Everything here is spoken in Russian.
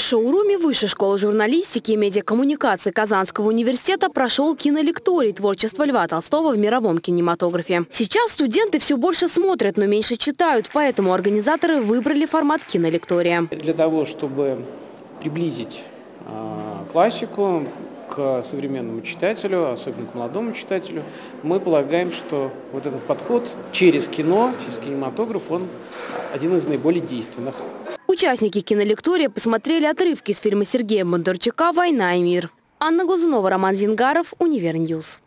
шоуруме Высшей школы журналистики и медиакоммуникации Казанского университета прошел кинолекторий творчества Льва Толстого в мировом кинематографе. Сейчас студенты все больше смотрят, но меньше читают, поэтому организаторы выбрали формат кинолектория. Для того, чтобы приблизить э, классику к современному читателю, особенно к молодому читателю, мы полагаем, что вот этот подход через кино, через кинематограф, он один из наиболее действенных. Участники кинолектория посмотрели отрывки из фильма Сергея Бондарчука «Война и мир». Анна Глазунова, Роман Зингаров, Универ News.